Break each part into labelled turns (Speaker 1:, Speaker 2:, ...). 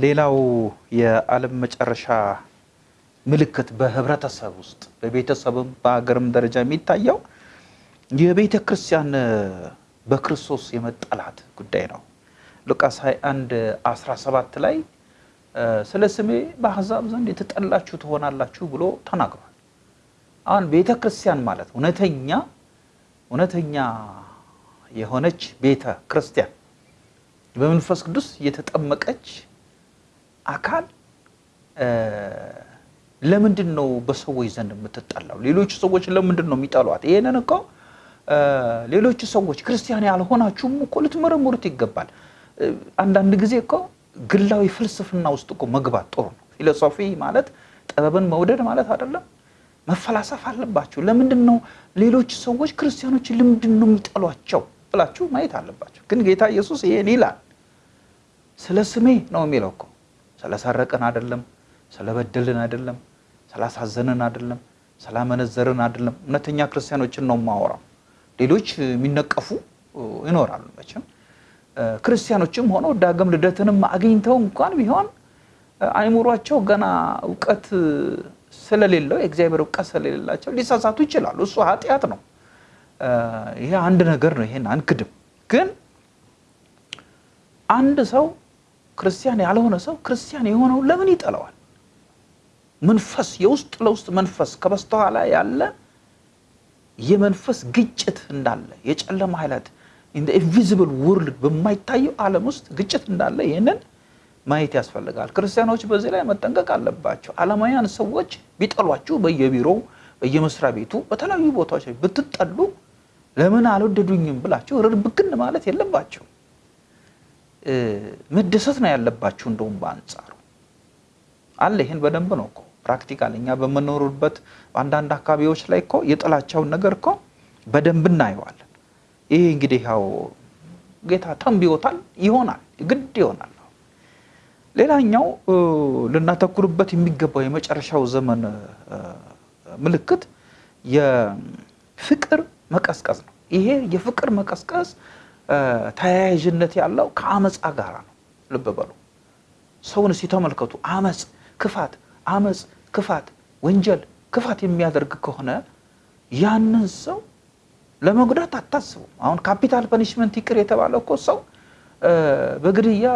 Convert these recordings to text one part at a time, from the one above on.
Speaker 1: ሌላው የዓለም መጨረሻ ምልክት በህብረተሰብ ውስጥ በቤተሰብም በሀገርም ደረጃ የሚታየው የቤተ ክርስቲያን በክርስቶስ የመጠላት ጉዳይ ነው። ሉቃስ 21 17 ላይ ስለ ስሜ በአሕዛብ ዘንድ የተጠላችሁ ትሆናላችሁ ብሎ ተናግሯል። አሁን ቤተ ክርስቲያን ማለት እውነተኛ እውነተኛ የሆነች ቤተ ክርስቲያን በመንፈስ ቅዱስ የተጠመቀች አካል ለምንድን ነው በሰዎች ዘንድ የምትጠላው? ሌሎቹ ሰዎች ለምንድን ነው የሚጠሏት? ይሄንን እኮ ሌሎቹ ሰዎች ክርስቲያን ያልሆናችሁም እኮ ልትመረምሩት ይገባል። አንዳንድ ጊዜ እኮ ግላዊ ፍልስፍና ውስጥ እኮ መግባት ጥሩ ነው። ፊሎሶፊ ማለት ጥበብን መውደድ ማለት አይደለም። መፈላሰፍ አለባችሁ። ለምንድን ነው ሌሎች ሰዎች ክርስቲያኖችን ለምንድን ነው የሚጠሏቸው ብላችሁ ማየት አለባችሁ። ግን ጌታ ኢየሱስ ይሄን ይላል። ስለ ስሜ ነው የሚለው እኮ ስለሰረቅን አይደለም፣ ስለበደልን አይደለም፣ ስላሳዘንን አይደለም፣ ስላመነዘርን አይደለም። እውነተኛ ክርስቲያኖችን ነው የማወራው። ሌሎች የሚነቀፉ ይኖራሉ መቼም ክርስቲያኖችም ሆነው ዳግም ልደትንም አግኝተው እንኳን ቢሆን አይምሯቸው ገና እውቀት ስለሌለው የእግዚአብሔር እውቀት ስለሌላቸው ሊሳሳቱ ይችላሉ። እሱ ኃጢአት ነው። ይሄ አንድ ነገር ነው። ይሄን አንክድም። ግን አንድ ሰው ክርስቲያን ያልሆነ ሰው ክርስቲያን የሆነው ለምን ይጠላዋል? መንፈስ የውስጥ ለውስጥ መንፈስ ከበስተኋላ ያለ የመንፈስ ግጭት እንዳለ የጨለማ ኃይላት invisible world በማይታየው ዓለም ውስጥ ግጭት እንዳለ ይህንን ማየት ያስፈልጋል። ክርስቲያኖች በዚህ ላይ መጠንቀቅ አለባቸው። ዓለማውያን ሰዎች ቢጠሏችሁ በየቢሮው በየመስሪያ ቤቱ በተለያዩ ቦታዎች ብትጠሉ ለምን አልወደዱኝም ብላችሁ ርብክን ማለት የለባቸው። መደሰት ነው ያለባችሁ። እንደውም በአንጻሩ አለ። ይህን በደንብ ነው እኮ practical እኛ በምኖሩበት በአንዳንድ አካባቢዎች ላይ እኮ የጥላቻውን ነገር እኮ በደንብ እናየዋለን። ይህ እንግዲህ ያው ጌታ ተንብዮታል፣ ይሆናል፣ ግድ ይሆናል። ሌላኛው ልናተኩርበት የሚገባው የመጨረሻው ዘመን ምልክት የፍቅር መቀዝቀዝ ነው። ይሄ የፍቅር መቀዝቀዝ ተያያዥነት ያለው ከአመፃ ጋር ነው። ልብ በሉ። ሰውን ሲተመልከቱ አመፅ፣ ክፋት፣ አመፅ፣ ክፋት፣ ወንጀል፣ ክፋት የሚያደርግ ከሆነ ያንን ሰው ለመጉዳት አታስቡም። አሁን capital punishment ይቅር የተባለው እኮ ሰው በግድያ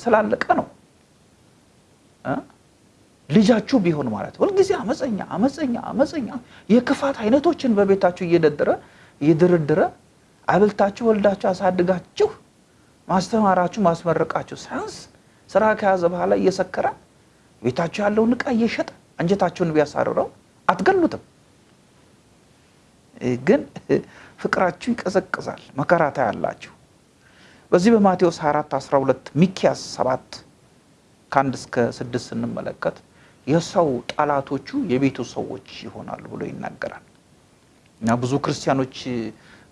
Speaker 1: ስላለቀ ነው። ልጃችሁ ቢሆን ማለት ሁልጊዜ አመፀኛ አመፀኛ አመፀኛ የክፋት አይነቶችን በቤታችሁ እየደደረ እየደረደረ አብልታችሁ ወልዳችሁ አሳድጋችሁ ማስተማራችሁ ማስመረቃችሁ ሳያንስ ስራ ከያዘ በኋላ እየሰከረ ቤታችሁ ያለውን ዕቃ እየሸጠ አንጀታችሁን ቢያሳርረው አትገሉትም። ግን ፍቅራችሁ ይቀዘቅዛል፣ መከራ ታያላችሁ። በዚህ በማቴዎስ 24 12 ሚኪያስ 7 ከአንድ እስከ ስድስት ስንመለከት የሰው ጠላቶቹ የቤቱ ሰዎች ይሆናሉ ብሎ ይናገራል። እና ብዙ ክርስቲያኖች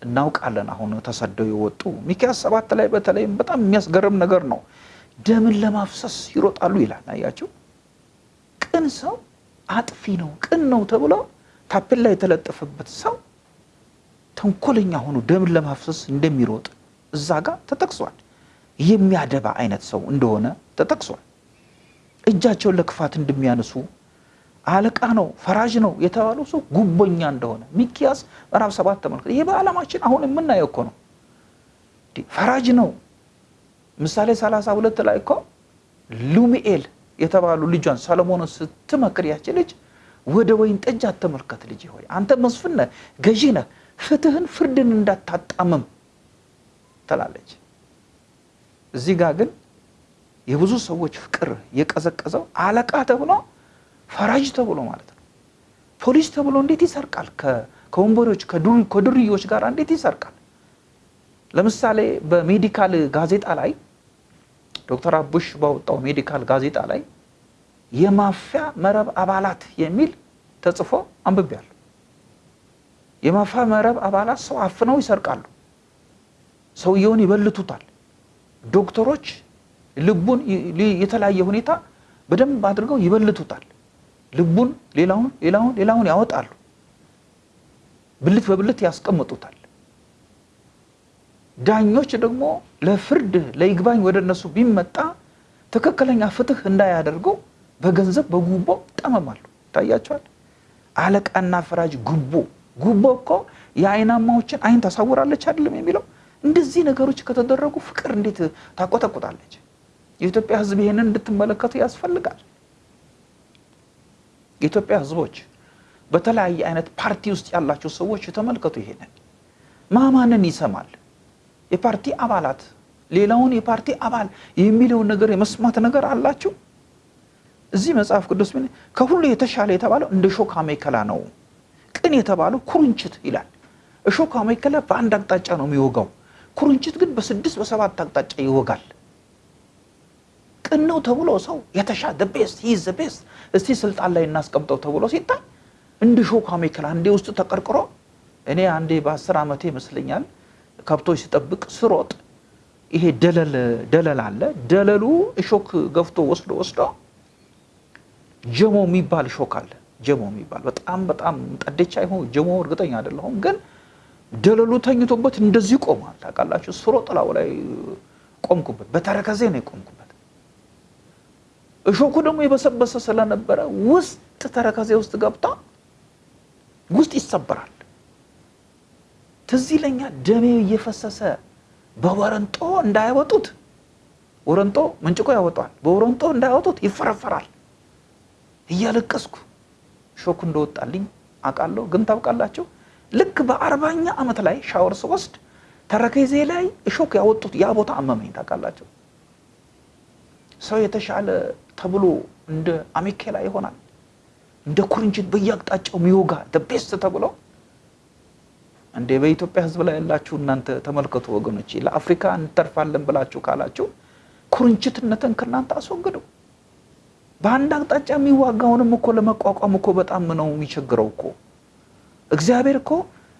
Speaker 1: እናውቃለን አሁን ተሰደው የወጡ ሚኪያስ ሰባት ላይ በተለይም በጣም የሚያስገርም ነገር ነው። ደምን ለማፍሰስ ይሮጣሉ ይላል። አያችሁ፣ ቅን ሰው አጥፊ ነው ቅን ነው ተብሎ ታፔላ የተለጠፈበት ሰው ተንኮለኛ ሆኖ ደምን ለማፍሰስ እንደሚሮጥ እዛ ጋር ተጠቅሷል። የሚያደባ አይነት ሰው እንደሆነ ተጠቅሷል። እጃቸውን ለክፋት እንደሚያነሱ አለቃ ነው ፈራጅ ነው የተባለው ሰው ጉቦኛ እንደሆነ ሚኪያስ ምዕራፍ ሰባት ተመልከት። ይሄ በዓለማችን አሁን የምናየው እኮ ነው። ፈራጅ ነው። ምሳሌ ሰላሳ ሁለት ላይ እኮ ሉሚኤል የተባሉ ልጇን ሰለሞንን ስትመክር ያች ልጅ ወደ ወይን ጠጅ አትመልከት ልጅ ሆይ አንተ መስፍን ነህ፣ ገዢ ነህ፣ ፍትህን ፍርድን እንዳታጣምም ትላለች። እዚህ ጋር ግን የብዙ ሰዎች ፍቅር የቀዘቀዘው አለቃ ተብሎ ፈራጅ ተብሎ ማለት ነው። ፖሊስ ተብሎ እንዴት ይሰርቃል? ከወንበሮች ከዱርዮች ጋር እንዴት ይሰርቃል? ለምሳሌ በሜዲካል ጋዜጣ ላይ ዶክተር አቡሽ ባወጣው ሜዲካል ጋዜጣ ላይ የማፊያ መረብ አባላት የሚል ተጽፎ አንብቤያለሁ። የማፊያ መረብ አባላት ሰው አፍነው ይሰርቃሉ። ሰውየውን ይበልቱታል። ዶክተሮች ልቡን የተለያየ ሁኔታ በደንብ አድርገው ይበልቱታል። ልቡን ሌላውን ሌላውን ሌላውን ያወጣሉ። ብልት በብልት ያስቀምጡታል። ዳኞች ደግሞ ለፍርድ ለይግባኝ ወደ እነሱ ቢመጣ ትክክለኛ ፍትህ እንዳያደርገው በገንዘብ በጉቦ ይጠመማሉ። ይታያቸዋል። አለቃና ፈራጅ ጉቦ ጉቦ እኮ የአይናማዎችን አይን ታሳውራለች አይደለም የሚለው። እንደዚህ ነገሮች ከተደረጉ ፍቅር እንዴት ታቆጠቁጣለች? የኢትዮጵያ ሕዝብ ይሄንን እንድትመለከቱ ያስፈልጋል። የኢትዮጵያ ሕዝቦች በተለያየ አይነት ፓርቲ ውስጥ ያላቸው ሰዎች ተመልከቱ። ይሄንን ማማንን ይሰማል? የፓርቲ አባላት ሌላውን የፓርቲ አባል የሚለውን ነገር የመስማት ነገር አላችሁ? እዚህ መጽሐፍ ቅዱስ ምን ከሁሉ የተሻለ የተባለው እንደ ሾክ አሜከላ ነው። ቅን የተባለው ኩርንችት ይላል። እሾክ አሜከላ በአንድ አቅጣጫ ነው የሚወጋው። ኩርንችት ግን በስድስት በሰባት አቅጣጫ ይወጋል። ቅን ነው ተብሎ ሰው የተሻ best his best እስቲ ስልጣን ላይ እናስቀምጠው ተብሎ ሲታይ እንደ እሾክ አሜከላ አንዴ ውስጥ ተቀርቅሮ እኔ አንዴ በአስር ዓመቴ ይመስለኛል ከብቶች ሲጠብቅ ስሮጥ ይሄ ደለል ደለል አለ። ደለሉ እሾክ ገፍቶ ወስዶ ወስዶ ጀሞ የሚባል እሾክ አለ። ጀሞ የሚባል በጣም በጣም ጠደቻ ይሆን ጀሞ እርግጠኛ አይደለሁም፣ ግን ደለሉ ተኝቶበት እንደዚህ ቆሟል። ታውቃላችሁ፣ ስሮጥ ላዩ ላይ ቆምኩበት፣ በተረከዜ ነው የቆምኩበት። እሾኩ ደግሞ የበሰበሰ ስለነበረ ውስጥ ተረከዜ ውስጥ ገብታ ውስጥ ይሰበራል። ትዝ ይለኛል ደሜ እየፈሰሰ በወረንጦ እንዳያወጡት ወረንጦ መንጭቆ ያወጣል። በወረንጦ እንዳያወጡት ይፈረፈራል። እያለቀስኩ ሾኩ እንደወጣልኝ አውቃለሁ። ግን ታውቃላችሁ ልክ በአርባኛ ዓመት ላይ ሻወር ስወስድ ተረከዜ ላይ እሾክ ያወጡት ያ ቦታ አመመኝ። ታውቃላችሁ ሰው የተሻለ ተብሎ እንደ አሜኬላ ይሆናል። እንደ ኩርንችት በየአቅጣጫው የሚወጋ ቤስት ተብሎ እንዴ በኢትዮጵያ ሕዝብ ላይ ያላችሁ እናንተ ተመልከቱ ወገኖቼ። ለአፍሪካ እንተርፋለን ብላችሁ ካላችሁ ኩርንችትነትን ከእናንተ አስወግዱ። በአንድ አቅጣጫ የሚዋጋውንም እኮ ለመቋቋም እኮ በጣም ነው የሚቸግረው እኮ። እግዚአብሔር እኮ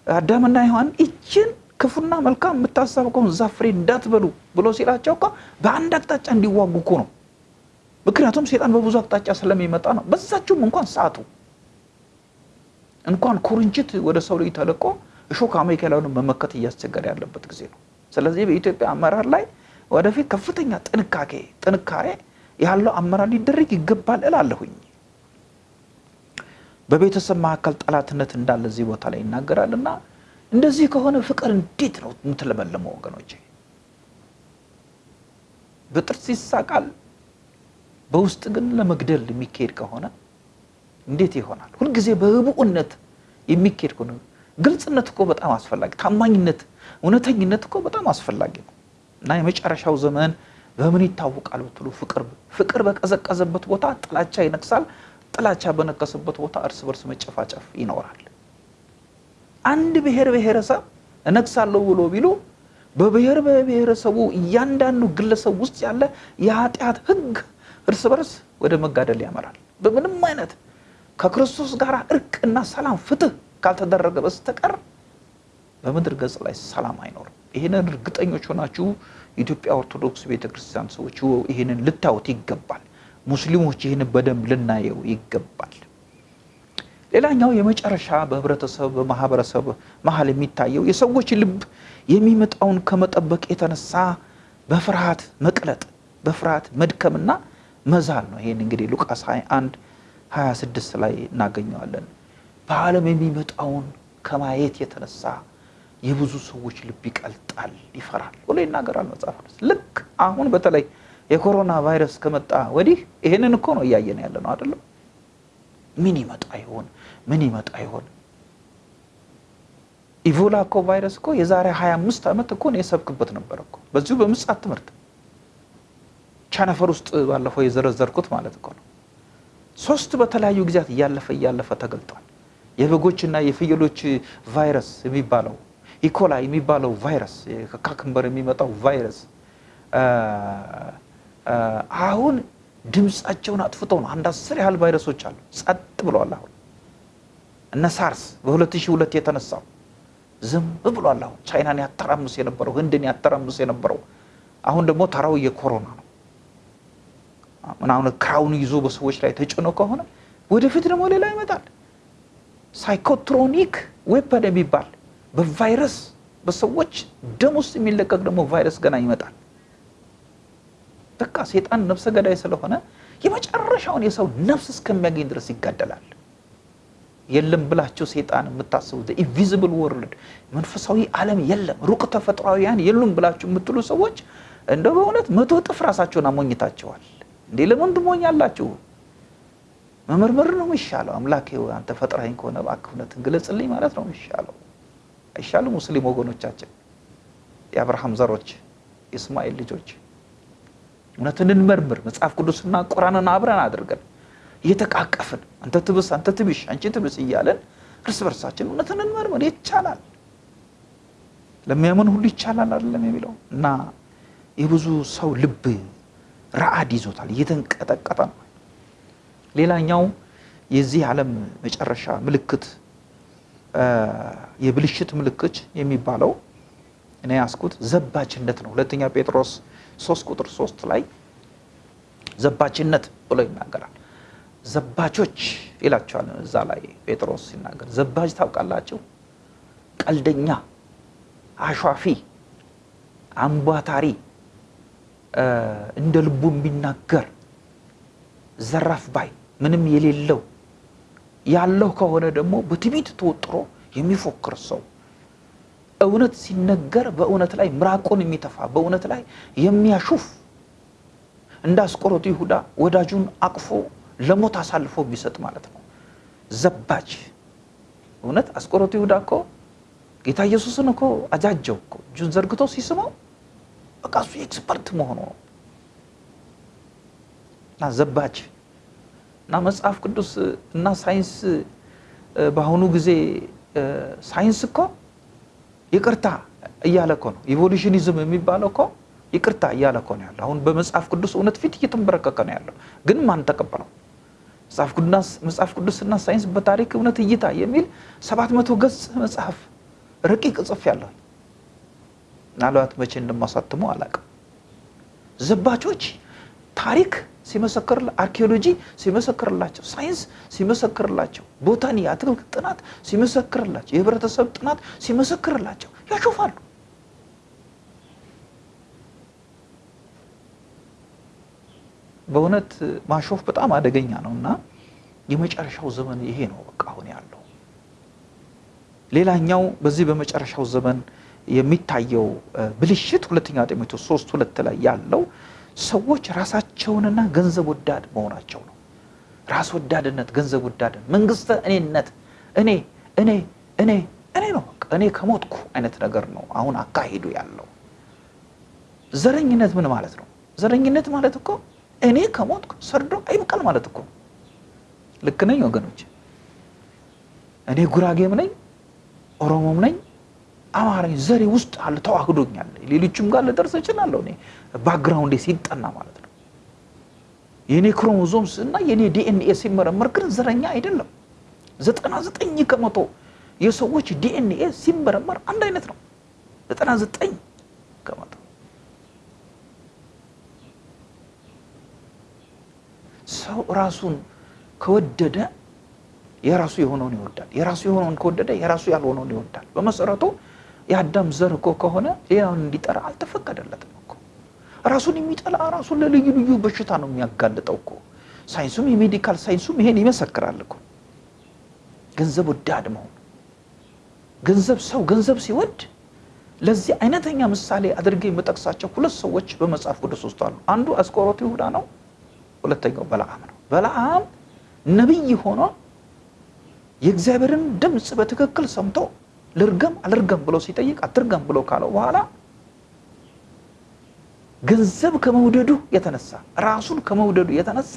Speaker 1: አዳምና ሔዋን ይችን ክፉና መልካም የምታሳብቀውን ዛፍ ፍሬ እንዳትበሉ ብሎ ሲላቸው እኮ በአንድ አቅጣጫ እንዲዋጉ እኮ ነው። ምክንያቱም ሴጣን በብዙ አቅጣጫ ስለሚመጣ ነው። በዛችሁም እንኳን ሰዓቱ እንኳን ኩርንችት ወደ ሰው ልጅ ተለቆ እሾክ አሜከላውን መመከት እያስቸገረ ያለበት ጊዜ ነው። ስለዚህ በኢትዮጵያ አመራር ላይ ወደፊት ከፍተኛ ጥንቃቄ ጥንካሬ ያለው አመራር ሊደረግ ይገባል እላለሁኝ። በቤተሰብ መካከል ጠላትነት እንዳለ እዚህ ቦታ ላይ ይናገራል እና እንደዚህ ከሆነ ፍቅር እንዴት ነው የምትለመለመው ወገኖቼ? በጥርስ ይሳቃል፣ በውስጥ ግን ለመግደል የሚካሄድ ከሆነ እንዴት ይሆናል? ሁልጊዜ በህቡዕነት የሚካሄድ ከሆነ ግልጽነት እኮ በጣም አስፈላጊ፣ ታማኝነት፣ እውነተኝነት እኮ በጣም አስፈላጊ ነው እና የመጨረሻው ዘመን በምን ይታወቃል ብትሉ ፍቅር ፍቅር በቀዘቀዘበት ቦታ ጥላቻ ይነግሳል። ጥላቻ በነገሰበት ቦታ እርስ በርስ መጨፋጨፍ ይኖራል። አንድ ብሔር ብሔረሰብ እነግሳለሁ ብሎ ቢሉ በብሔር ብሔረሰቡ እያንዳንዱ ግለሰብ ውስጥ ያለ የኃጢአት ሕግ እርስ በርስ ወደ መጋደል ያመራል። በምንም አይነት ከክርስቶስ ጋር እርቅና ሰላም ፍትህ ካልተደረገ በስተቀር በምድር ገጽ ላይ ሰላም አይኖርም። ይህንን እርግጠኞች ሆናችሁ የኢትዮጵያ ኦርቶዶክስ ቤተክርስቲያን ሰዎች ይህንን ልታዩት ይገባል። ሙስሊሞች ይህንን በደንብ ልናየው ይገባል። ሌላኛው የመጨረሻ በህብረተሰብ በማህበረሰብ መሀል የሚታየው የሰዎች ልብ የሚመጣውን ከመጠበቅ የተነሳ በፍርሃት መቅለጥ፣ በፍርሃት መድከምና መዛል ነው። ይህን እንግዲህ ሉቃስ 21 26 ላይ እናገኘዋለን። በዓለም የሚመጣውን ከማየት የተነሳ የብዙ ሰዎች ልብ ይቀልጣል፣ ይፈራል ብሎ ይናገራል መጽሐፍ ቅዱስ። ልክ አሁን በተለይ የኮሮና ቫይረስ ከመጣ ወዲህ ይህንን እኮ ነው እያየን ያለ ነው አይደለም? ምን ይመጣ ይሆን? ምን ይመጣ ይሆን? ኢቮላ እኮ ቫይረስ እኮ የዛሬ 25 ዓመት እኮ ነው የሰብክበት ነበር እኮ በዚሁ በምጽአት ትምህርት ቸነፈር ውስጥ ባለፈው የዘረዘርኩት ማለት እኮ ነው። ሶስት በተለያዩ ጊዜያት እያለፈ እያለፈ ተገልጧል። የበጎችና የፍየሎች ቫይረስ የሚባለው ኢኮላ የሚባለው ቫይረስ ከካክንበር የሚመጣው ቫይረስ አሁን ድምፃቸውን አጥፍተው ነው። አንድ አስር ያህል ቫይረሶች አሉ፣ ጸጥ ብለዋል። አሁን እነ ሳርስ በ2002 የተነሳው ዝም ብሏል። አሁን ቻይናን ያተራምስ የነበረው ህንድን ያተራምስ የነበረው አሁን ደግሞ ተራው የኮሮና ነው። ምናምን crown ይዞ በሰዎች ላይ ተጭኖ ከሆነ ወደፊት ደግሞ ሌላ ይመጣል። psychotronic weapon የሚባል በቫይረስ በሰዎች ደም ውስጥ የሚለቀቅ ደግሞ ቫይረስ ገና ይመጣል። በቃ ሴጣን ነፍሰ ገዳይ ስለሆነ የመጨረሻውን የሰው ነፍስ እስከሚያገኝ ድረስ ይጋደላል። የለም ብላችሁ ሴጣን የምታስቡት invisible world መንፈሳዊ ዓለም የለም ረቂቅ ተፈጥሯዊያን የሉም ብላችሁ የምትሉ ሰዎች እንደ በእውነት መቶ እጥፍ ራሳቸውን አሞኝታቸዋል። እንዴ ለምን ትሞኛላችሁ? መመርመር ነው የሚሻለው። አምላኬ ሆይ አንተ ፈጥረኸኝ ከሆነ እባክህ እውነትን ግለጽልኝ ማለት ነው የሚሻለው። አይሻልም? ሙስሊም ወገኖቻችን፣ የአብርሃም ዘሮች፣ የእስማኤል ልጆች እውነትን እንመርምር። መጽሐፍ ቅዱስና ቁርአንን አብረን አድርገን እየተቃቀፍን አንተ ትብስ አንተ ትብሽ አንቺ ትብስ እያለን እርስ በርሳችን እውነትን እንመርምር። ይቻላል፣ ለሚያምን ሁሉ ይቻላል አይደለም የሚለው እና የብዙ ሰው ልብ ረአድ ይዞታል፣ እየተንቀጠቀጠ ነው። ሌላኛው የዚህ ዓለም መጨረሻ ምልክት የብልሽት ምልክት የሚባለው እኔ ያስኩት ዘባችነት ነው። ሁለተኛ ጴጥሮስ ሶስት ቁጥር ሶስት ላይ ዘባችነት ብሎ ይናገራል። ዘባቾች ይላቸዋል እዛ ላይ ጴጥሮስ ሲናገር። ዘባች ታውቃላችሁ? ቀልደኛ፣ አሿፊ፣ አምቧታሪ፣ እንደ ልቡ የሚናገር ዘራፍ ባይ ምንም የሌለው ያለው ከሆነ ደግሞ በትዕቢት ተወጥሮ የሚፎክር ሰው እውነት ሲነገር በእውነት ላይ ምራቁን የሚተፋ በእውነት ላይ የሚያሹፍ እንደ አስቆሮቱ ይሁዳ ወዳጁን አቅፎ ለሞት አሳልፎ የሚሰጥ ማለት ነው። ዘባች እውነት አስቆሮቱ ይሁዳ እኮ ጌታ ኢየሱስን እኮ አጃጀው እኮ እጁን ዘርግቶ ሲስመው በቃ እሱ expert መሆኑ ነው እና ዘባች እና መጽሐፍ ቅዱስ እና ሳይንስ በአሁኑ ጊዜ ሳይንስ እኮ ይቅርታ እያለ እኮ ነው። evolutionism የሚባለው እኮ ይቅርታ እያለ እኮ ነው ያለው። አሁን በመጽሐፍ ቅዱስ እውነት ፊት እየተንበረከከ ነው ያለው። ግን ማን ተቀበለው? መጽሐፍ ቅዱስና ሳይንስ በታሪክ እውነት እይታ የሚል ሰባት መቶ ገጽ መጽሐፍ ረቂቅ ጽፍ ያለሁ ምናልባት መቼ እንደማሳትሙ አላውቅም። ዘባቾች ታሪክ ሲመሰክር አርኪኦሎጂ ሲመሰክርላቸው፣ ሳይንስ ሲመሰክርላቸው፣ botany የአትክልት ጥናት ሲመሰክርላቸው፣ የህብረተሰብ ጥናት ሲመሰክርላቸው ያሾፋሉ። በእውነት ማሾፍ በጣም አደገኛ ነው እና የመጨረሻው ዘመን ይሄ ነው በቃ አሁን ያለው። ሌላኛው በዚህ በመጨረሻው ዘመን የሚታየው ብልሽት ሁለተኛ ጢሞቴዎስ ሶስት ሁለት ላይ ያለው ሰዎች ራሳቸውንና ገንዘብ ወዳድ መሆናቸው ነው። ራስ ወዳድነት፣ ገንዘብ ወዳድነት፣ መንግስተ እኔነት፣ እኔ እኔ እኔ እኔ ነው እኔ ከሞትኩ አይነት ነገር ነው አሁን አካሄዱ ያለው። ዘረኝነት ምን ማለት ነው? ዘረኝነት ማለት እኮ እኔ ከሞትኩ ሰርዶ አይብቀል ማለት እኮ ልክ ነኝ ወገኖች? እኔ ጉራጌም ነኝ ኦሮሞም ነኝ አማራኝ ዘሬ ውስጥ አለ ተዋህዶኛል። ሌሎችም ጋር ልደርስ እችላለሁ። እኔ background ኤ ሲጠና ማለት ነው። የእኔ ክሮሞዞምስ እና የእኔ ዲኤንኤ ሲመረመር ግን ዘረኛ አይደለም። ዘጠና ዘጠኝ ከመቶ የሰዎች ዲኤንኤ ሲመረመር አንድ አይነት ነው። ዘጠና ዘጠኝ ከመቶ ሰው ራሱን ከወደደ የራሱ የሆነውን ይወዳል። የራሱ የሆነውን ከወደደ የራሱ ያልሆነውን ይወዳል። በመሰረቱ የአዳም ዘር እኮ ከሆነ ሌላውን እንዲጠራ አልተፈቀደለትም እኮ። ራሱን የሚጠላ ራሱን ለልዩ ልዩ በሽታ ነው የሚያጋልጠው እኮ። ሳይንሱም የሜዲካል ሳይንሱም ይሄን ይመሰክራል እኮ። ገንዘብ ወዳድ መሆን ገንዘብ ሰው ገንዘብ ሲወድ ለዚህ አይነተኛ ምሳሌ አድርጌ የምጠቅሳቸው ሁለት ሰዎች በመጽሐፍ ቅዱስ ውስጥ አሉ። አንዱ አስቆሮቱ ይሁዳ ነው። ሁለተኛው በለዓም ነው። በለዓም ነቢይ ሆኖ የእግዚአብሔርን ድምፅ በትክክል ሰምቶ ልርገም አልርገም ብሎ ሲጠይቅ አትርገም ብሎ ካለው በኋላ ገንዘብ ከመውደዱ የተነሳ ራሱን ከመውደዱ የተነሳ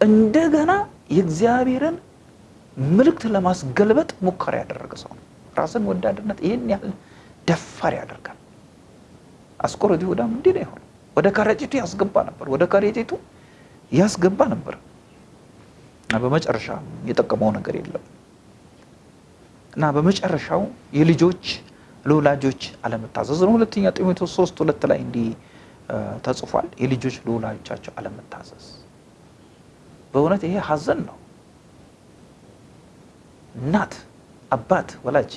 Speaker 1: እንደገና የእግዚአብሔርን ምልክት ለማስገልበጥ ሙከራ ያደረገ ሰው ነው። ራስን ወዳድነት ይህን ያህል ደፋር ያደርጋል። አስቆሮቱ ይሁዳም እንዲህ ነው የሆነው። ወደ ከረጢቱ ያስገባ ነበር፣ ወደ ከረጢቱ ያስገባ ነበር። በመጨረሻ የጠቀመው ነገር የለም እና በመጨረሻው የልጆች ለወላጆች አለመታዘዝ ነው። ሁለተኛ ጢሞቴዎስ ሶስት ሁለት ላይ እንዲህ ተጽፏል። የልጆች ለወላጆቻቸው አለመታዘዝ። በእውነት ይሄ ሐዘን ነው። እናት አባት ወላጅ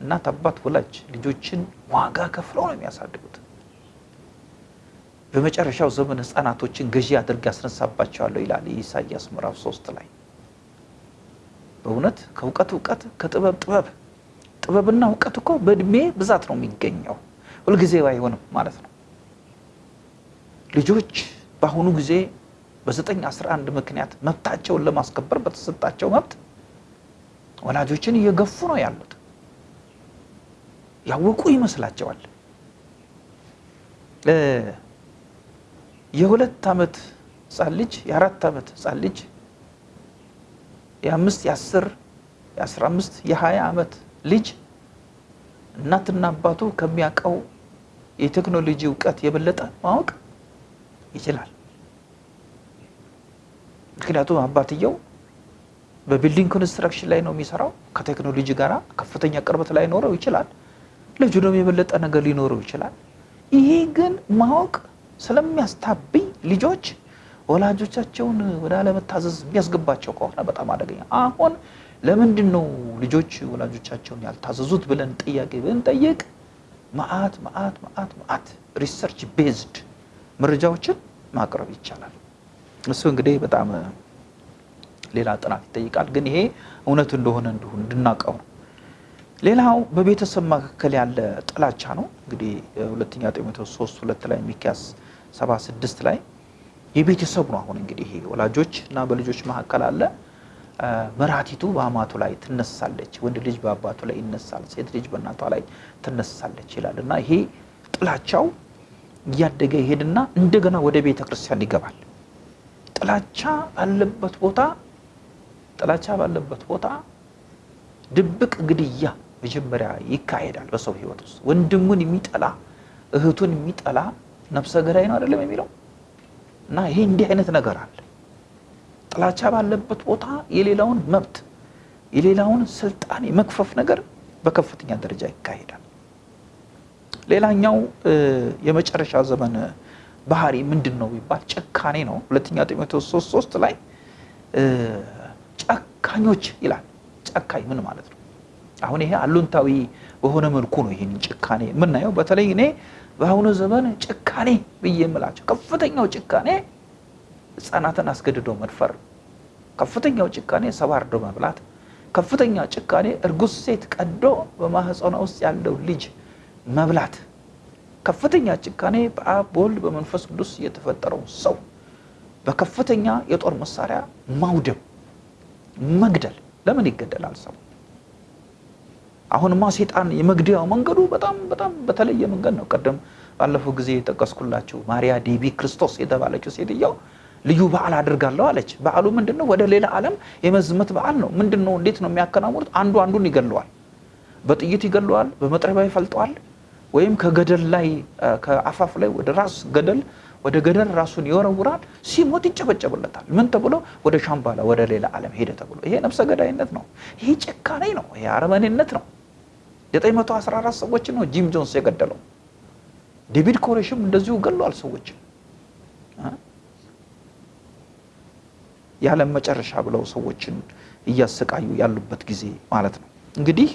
Speaker 1: እናት አባት ወላጅ ልጆችን ዋጋ ከፍለው ነው የሚያሳድጉት። በመጨረሻው ዘመን ሕፃናቶችን ገዢ አድርጌ ያስነሳባቸዋለሁ ይላል የኢሳይያስ ምዕራፍ ሶስት ላይ። በእውነት ከእውቀት እውቀት ከጥበብ ጥበብ ጥበብና እውቀት እኮ በእድሜ ብዛት ነው የሚገኘው፣ ሁልጊዜ አይሆንም ማለት ነው። ልጆች በአሁኑ ጊዜ በዘጠኝ አስራ አንድ ምክንያት መብታቸውን ለማስከበር በተሰጣቸው መብት ወላጆችን እየገፉ ነው ያሉት። ያወቁ ይመስላቸዋል። የሁለት ዓመት ህፃን ልጅ የአራት ዓመት ህፃን ልጅ የአምስት የአስር የአስራ አምስት የሀያ ዓመት ልጅ እናትና አባቱ ከሚያውቀው የቴክኖሎጂ እውቀት የበለጠ ማወቅ ይችላል። ምክንያቱም አባትየው በ building construction ላይ ነው የሚሰራው። ከቴክኖሎጂ ጋር ከፍተኛ ቅርበት ላይ ኖረው ይችላል። ልጁ ደግሞ የበለጠ ነገር ሊኖረው ይችላል። ይሄ ግን ማወቅ ስለሚያስታብኝ ልጆች ወላጆቻቸውን ወደ አለመታዘዝ የሚያስገባቸው ከሆነ በጣም አደገኛ። አሁን ለምንድን ነው ልጆች ወላጆቻቸውን ያልታዘዙት ብለን ጥያቄ ብንጠይቅ መዓት መዓት መዓት መዓት research based መረጃዎችን ማቅረብ ይቻላል። እሱ እንግዲህ በጣም ሌላ ጥናት ይጠይቃል። ግን ይሄ እውነት እንደሆነ እንዲሁ እንድናውቀው ነው። ሌላው በቤተሰብ መካከል ያለ ጥላቻ ነው። እንግዲህ ሁለተኛ ጢሞቴዎስ ሶስት ሁለት ላይ ሚክያስ ሰባ ስድስት ላይ የቤተሰብ ነው። አሁን እንግዲህ ይሄ ወላጆች እና በልጆች መካከል አለ። መራቲቱ በአማቱ ላይ ትነሳለች፣ ወንድ ልጅ በአባቱ ላይ ይነሳል፣ ሴት ልጅ በእናቷ ላይ ትነሳለች ይላል እና ይሄ ጥላቻው እያደገ ይሄድና እንደገና ወደ ቤተ ክርስቲያን ይገባል። ጥላቻ ባለበት ቦታ ጥላቻ ባለበት ቦታ ድብቅ ግድያ መጀመሪያ ይካሄዳል በሰው ሕይወት ውስጥ። ወንድሙን የሚጠላ እህቱን የሚጠላ ነፍሰ ገዳይ ነው አይደለም የሚለው እና ይሄ እንዲህ አይነት ነገር አለ። ጥላቻ ባለበት ቦታ የሌላውን መብት የሌላውን ስልጣን የመክፈፍ ነገር በከፍተኛ ደረጃ ይካሄዳል። ሌላኛው የመጨረሻ ዘመን ባህሪ ምንድን ነው ቢባል ጭካኔ ነው። ሁለተኛ ጢሞቴዎስ ሶስት ሶስት ላይ ጨካኞች ይላል። ጨካኝ ምን ማለት ነው? አሁን ይሄ አሉንታዊ በሆነ መልኩ ነው ይህን ጭካኔ የምናየው። በተለይ እኔ በአሁኑ ዘመን ጭካኔ ብዬ የምላቸው ከፍተኛው ጭካኔ ሕፃናትን አስገድዶ መድፈር፣ ከፍተኛው ጭካኔ ሰው አርዶ መብላት፣ ከፍተኛ ጭካኔ እርጉዝ ሴት ቀዶ በማህፀኗ ውስጥ ያለው ልጅ መብላት፣ ከፍተኛ ጭካኔ በአብ በወልድ በመንፈስ ቅዱስ የተፈጠረው ሰው በከፍተኛ የጦር መሳሪያ ማውደም፣ መግደል። ለምን ይገደላል ሰው? አሁንማ ሴጣን የመግደያው መንገዱ በጣም በጣም በተለየ መንገድ ነው። ቀደም ባለፈው ጊዜ የጠቀስኩላችሁ ማሪያ ዴቢ ክርስቶስ የተባለችው ሴትየው ልዩ በዓል አድርጋለሁ አለች። በዓሉ ምንድን ነው? ወደ ሌላ ዓለም የመዝመት በዓል ነው። ምንድን ነው? እንዴት ነው የሚያከናውኑት? አንዱ አንዱን ይገለዋል። በጥይት ይገለዋል፣ በመጥረቢያ ይፈልጠዋል፣ ወይም ከገደል ላይ ከአፋፍ ላይ ወደ ራስ ገደል ወደ ገደል ራሱን ይወረውራል። ሲሞት ይጨበጨብለታል። ምን ተብሎ? ወደ ሻምባላ ወደ ሌላ ዓለም ሄደ ተብሎ። ይሄ ነፍሰ ገዳይነት ነው። ይሄ ጭካኔ ነው። ይሄ አረመኔነት ነው። 914 ሰዎችን ነው ጂም ጆንስ የገደለው። ዴቪድ ኮሬሽም እንደዚሁ ገሏል ሰዎችን የዓለም መጨረሻ ብለው ሰዎችን እያሰቃዩ ያሉበት ጊዜ ማለት ነው። እንግዲህ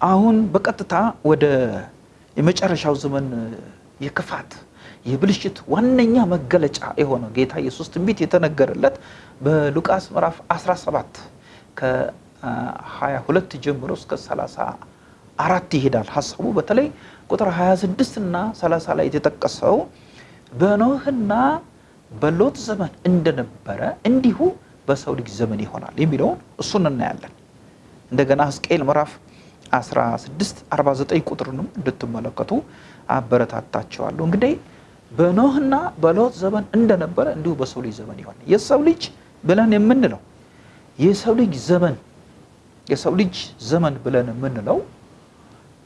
Speaker 1: አሁን በቀጥታ ወደ የመጨረሻው ዘመን የክፋት የብልሽት ዋነኛ መገለጫ የሆነ ጌታ ኢየሱስ ትንቢት የተነገረለት በሉቃስ ምዕራፍ 17 ከ22 ጀምሮ እስከ 34 ይሄዳል። ሀሳቡ በተለይ ቁጥር 26 እና 30 ላይ የተጠቀሰው በኖህና በሎጥ ዘመን እንደነበረ እንዲሁ በሰው ልጅ ዘመን ይሆናል የሚለውን እሱን እናያለን። እንደገና ሕዝቅኤል ምዕራፍ 16 49 ቁጥርንም እንድትመለከቱ አበረታታቸዋለሁ። እንግዲህ በኖህና በሎጥ ዘመን እንደነበረ እንዲሁ በሰው ልጅ ዘመን ይሆናል። የሰው ልጅ ብለን የምንለው የሰው ልጅ ዘመን የሰው ልጅ ዘመን ብለን የምንለው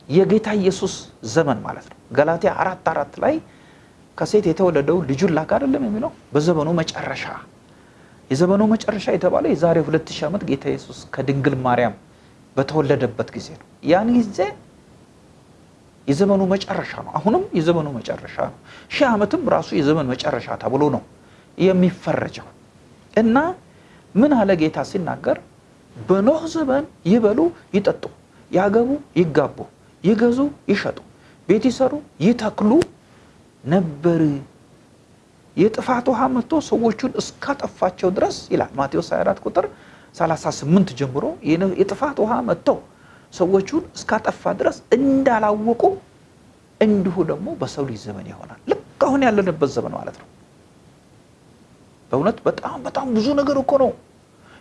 Speaker 1: የጌታ ኢየሱስ ዘመን ማለት ነው። ገላትያ አራት አራት ላይ ከሴት የተወለደው ልጁን ላክ አይደለም የሚለው በዘመኑ መጨረሻ የዘመኑ መጨረሻ የተባለው የዛሬ ሁለት ሺህ ዓመት ጌታ ኢየሱስ ከድንግል ማርያም በተወለደበት ጊዜ ነው። ያን ጊዜ የዘመኑ መጨረሻ ነው። አሁንም የዘመኑ መጨረሻ ነው። ሺህ ዓመትም ራሱ የዘመን መጨረሻ ተብሎ ነው የሚፈረጀው እና ምን አለ ጌታ ሲናገር በኖህ ዘመን ይበሉ፣ ይጠጡ፣ ያገቡ፣ ይጋቡ፣ ይገዙ፣ ይሸጡ፣ ቤት ይሰሩ፣ ይተክሉ ነበር። የጥፋት ውሃ መጥቶ ሰዎቹን እስካጠፋቸው ድረስ ይላል ማቴዎስ 24 ቁጥር 38 ጀምሮ የጥፋት ውሃ መጥቶ ሰዎቹን እስካጠፋ ድረስ እንዳላወቁ እንዲሁ ደግሞ በሰው ልጅ ዘመን ይሆናል። ልክ አሁን ያለንበት ዘመን ማለት ነው። በእውነት በጣም በጣም ብዙ ነገር እኮ ነው።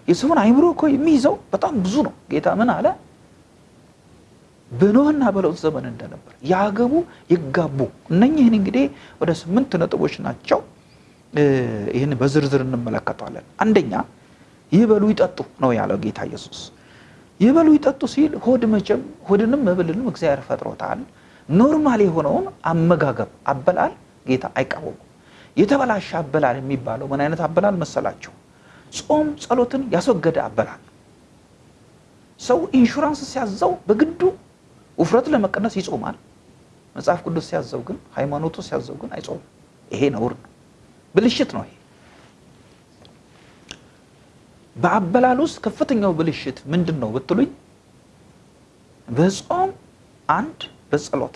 Speaker 1: የሰውን አይምሮ እኮ የሚይዘው በጣም ብዙ ነው። ጌታ ምን አለ? በኖህና በሎጥ ዘመን እንደነበር ያገቡ ይጋቡ። እነኝህን እንግዲህ ወደ ስምንት ነጥቦች ናቸው። ይህን በዝርዝር እንመለከተዋለን። አንደኛ ይበሉ ይጠጡ ነው ያለው ጌታ ኢየሱስ። ይበሉ ይጠጡ ሲል ሆድ መቼም ሆድንም መብልንም እግዚአብሔር ፈጥሮታል። normal የሆነውን አመጋገብ አበላል ጌታ አይቃወሙም። የተበላሸ አበላል የሚባለው ምን አይነት አበላል መሰላቸው? ጾም ጸሎትን ያስወገደ አበላል። ሰው ኢንሹራንስ ሲያዘው በግዱ ውፍረት ለመቀነስ ይጾማል። መጽሐፍ ቅዱስ ሲያዘው ግን ሃይማኖቱ ሲያዘው ግን አይጾምም። ይሄ ነውር ነው፣ ብልሽት ነው። በአበላል ውስጥ ከፍተኛው ብልሽት ምንድን ነው ብትሉኝ፣ በጾም አንድ በጸሎት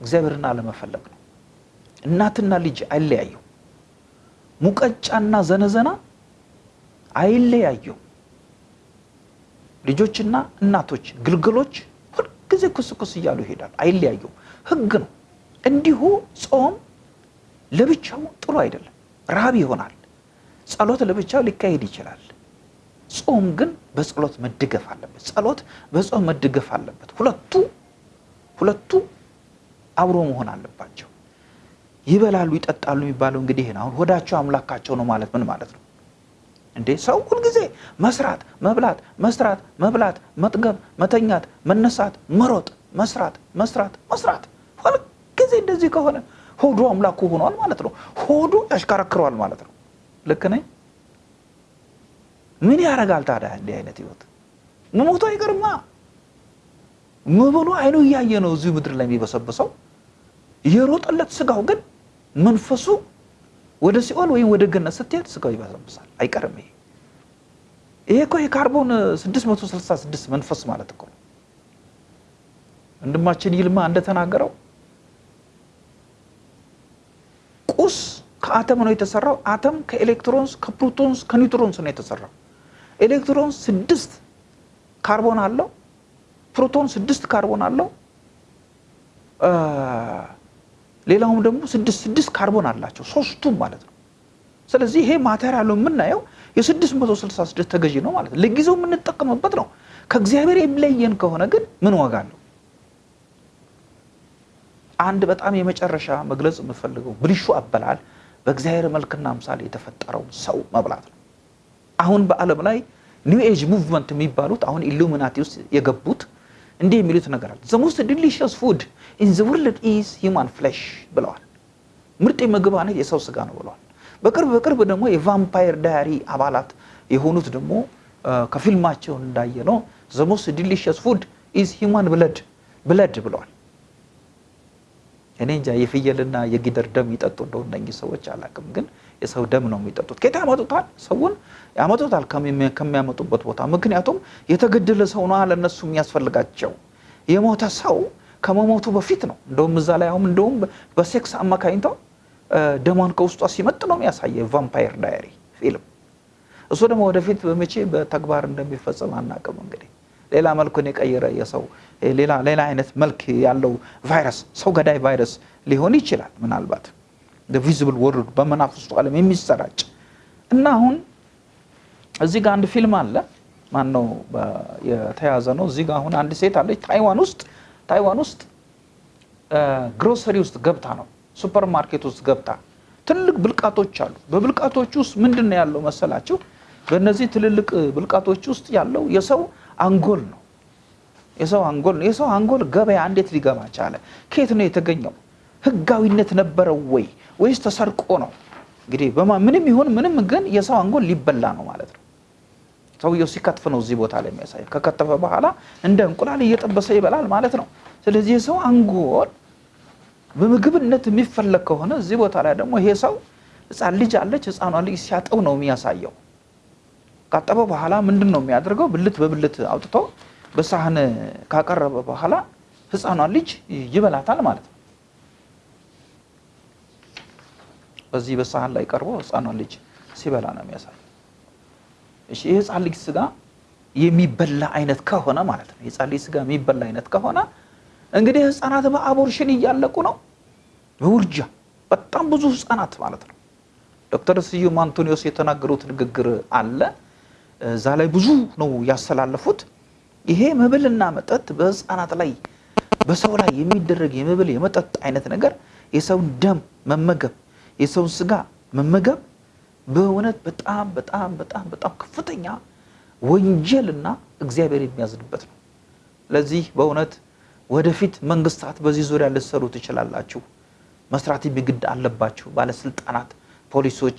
Speaker 1: እግዚአብሔርን አለመፈለግ ነው። እናትና ልጅ አይለያዩ፣ ሙቀጫና ዘነዘና አይለያዩ። ልጆችና እናቶች ግልገሎች ሁልጊዜ ኩስኩስ እያሉ ይሄዳል፣ አይለያዩ። ህግ ነው። እንዲሁ ጾም ለብቻው ጥሩ አይደለም፣ ረሃብ ይሆናል። ጸሎት ለብቻው ሊካሄድ ይችላል። ጾም ግን በጸሎት መደገፍ አለበት። ጸሎት በጾም መደገፍ አለበት። ሁለቱ ሁለቱ አብሮ መሆን አለባቸው። ይበላሉ ይጠጣሉ የሚባለው እንግዲህ ይሄን አሁን ሆዳቸው አምላካቸው ነው ማለት ምን ማለት ነው እንዴ? ሰው ሁልጊዜ መስራት፣ መብላት፣ መስራት፣ መብላት፣ መጥገብ፣ መተኛት፣ መነሳት፣ መሮጥ፣ መስራት፣ መስራት፣ መስራት ሁልጊዜ እንደዚህ ከሆነ ሆዱ አምላኩ ሆኗል ማለት ነው። ሆዱ ያሽከረክረዋል ማለት ነው። ልክ ነኝ? ምን ያደርጋል ታዲያ እንዲህ አይነት ህይወት? መሞቱ አይቀርማ። መበሉ አይኑ እያየ ነው እዚሁ ምድር ላይ የሚበሰብሰው። የሮጠለት ስጋው ግን መንፈሱ ወደ ሲኦል ወይም ወደ ገነት ስትሄድ ስጋው ይበሰብሳል፣ አይቀርም። ይሄ ይሄ እኮ የካርቦን 666 መንፈስ ማለት እኮ ነው። ወንድማችን ይልማ እንደተናገረው ቁስ ከአተም ነው የተሰራው። አተም ከ electrons፣ ከ protons፣ ከ neutrons ነው የተሰራው። electrons ስድስት ካርቦን አለው። ፕሮቶን ስድስት ካርቦን አለው። ሌላውም ደግሞ ስድስት ስድስት ካርቦን አላቸው ሶስቱም ማለት ነው። ስለዚህ ይሄ material ኡ የምናየው የ666 ተገዢ ነው ማለት ነው። ለጊዜው የምንጠቀምበት ነው። ከእግዚአብሔር የሚለየን ከሆነ ግን ምን ዋጋ አለው? አንድ በጣም የመጨረሻ መግለጽ የምፈልገው ብልሹ አበላል በእግዚአብሔር መልክና ምሳሌ የተፈጠረው ሰው መብላት ነው። አሁን በዓለም ላይ New Age Movement የሚባሉት አሁን ኢሉሚናቲ ውስጥ የገቡት እንዲህ የሚሉት ነገር አለ። the most delicious food in the world is human flesh ብለዋል። ምርጥ የምግብ አይነት የሰው ስጋ ነው ብለዋል። በቅርብ በቅርብ ደግሞ የ Vampire Diary አባላት የሆኑት ደግሞ ከፊልማቸው እንዳየነው the most delicious food is human blood blood ብለዋል። እኔ እንጃ የፍየልና የጊደር ደም ይጠጡ እንደው እነኚህ ሰዎች አላውቅም፣ ግን የሰው ደም ነው የሚጠጡት። ከየት ያመጡታል? ሰውን ያመጡታል ከሚያመጡበት ቦታ። ምክንያቱም የተገደለ ሰው ነው ለእነሱ የሚያስፈልጋቸው። የሞተ ሰው ከመሞቱ በፊት ነው። እንደውም እዛ ላይ አሁን እንደውም በሴክስ አማካኝተው ደሟን ከውስጧ ሲመጥ ነው የሚያሳየው Vampire Diary ፊልም። እሱ ደግሞ ወደፊት በመቼ በተግባር እንደሚፈጸም አናውቅም። እንግዲህ ሌላ መልኩን የቀየረ የሰው ሌላ ሌላ አይነት መልክ ያለው ቫይረስ ሰው ገዳይ ቫይረስ ሊሆን ይችላል ምናልባት visible world በመናፍስቱ ዓለም የሚሰራጭ እና አሁን እዚህ ጋር አንድ ፊልም አለ። ማን ነው የተያዘ ነው። እዚህ ጋር አሁን አንድ ሴት አለች ታይዋን ውስጥ ታይዋን ውስጥ ግሮሰሪ ውስጥ ገብታ ነው ሱፐር ማርኬት ውስጥ ገብታ ትልልቅ ብልቃጦች አሉ። በብልቃጦች ውስጥ ምንድን ነው ያለው መሰላችሁ? በእነዚህ ትልልቅ ብልቃጦች ውስጥ ያለው የሰው አንጎል ነው። የሰው አንጎል የሰው አንጎል ገበያ እንዴት ሊገባ ቻለ? ከየት ነው የተገኘው? ህጋዊነት ነበረው ወይ ወይስ ተሰርቆ ነው? እንግዲህ ምንም ይሁን ምንም ግን የሰው አንጎል ሊበላ ነው ማለት ነው። ሰውየው ሲከትፍ ነው እዚህ ቦታ ላይ የሚያሳየው። ከከተፈ በኋላ እንደ እንቁላል እየጠበሰ ይበላል ማለት ነው። ስለዚህ የሰው አንጎል በምግብነት የሚፈለግ ከሆነ እዚህ ቦታ ላይ ደግሞ ይሄ ሰው ህፃን ልጅ አለች። ህፃኗ ልጅ ሲያጠብ ነው የሚያሳየው። ካጠበ በኋላ ምንድን ነው የሚያደርገው? ብልት በብልት አውጥቶ በሳህን ካቀረበ በኋላ ህፃኗ ልጅ ይበላታል ማለት ነው። በዚህ በሳህን ላይ ቀርቦ ህፃኗን ልጅ ሲበላ ነው የሚያሳይ። እሺ ይህ ህፃን ልጅ ስጋ የሚበላ አይነት ከሆነ ማለት ነው የህፃን ልጅ ስጋ የሚበላ አይነት ከሆነ እንግዲህ ህፃናት በአቦርሽን እያለቁ ነው፣ በውርጃ በጣም ብዙ ህፃናት ማለት ነው። ዶክተር ስዩም አንቶኒዮስ የተናገሩት ንግግር አለ። እዛ ላይ ብዙ ነው ያስተላለፉት። ይሄ መብልና መጠጥ በህፃናት ላይ በሰው ላይ የሚደረግ የመብል የመጠጥ አይነት ነገር የሰውን ደም መመገብ የሰውን ስጋ መመገብ በእውነት በጣም በጣም በጣም በጣም ከፍተኛ ወንጀልና እግዚአብሔር የሚያዝንበት ነው። ለዚህ በእውነት ወደፊት መንግስታት በዚህ ዙሪያ ልትሰሩ ትችላላችሁ። መስራት የሚግድ አለባችሁ። ባለስልጣናት፣ ፖሊሶች፣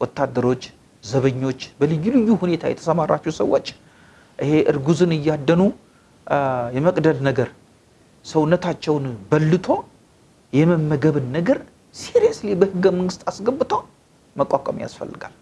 Speaker 1: ወታደሮች፣ ዘበኞች፣ በልዩ ልዩ ሁኔታ የተሰማራችሁ ሰዎች ይሄ እርጉዝን እያደኑ የመቅደድ ነገር ሰውነታቸውን በልቶ የመመገብን ነገር ሲሪየስሊ በህገ መንግስት አስገብቶ መቋቋም ያስፈልጋል።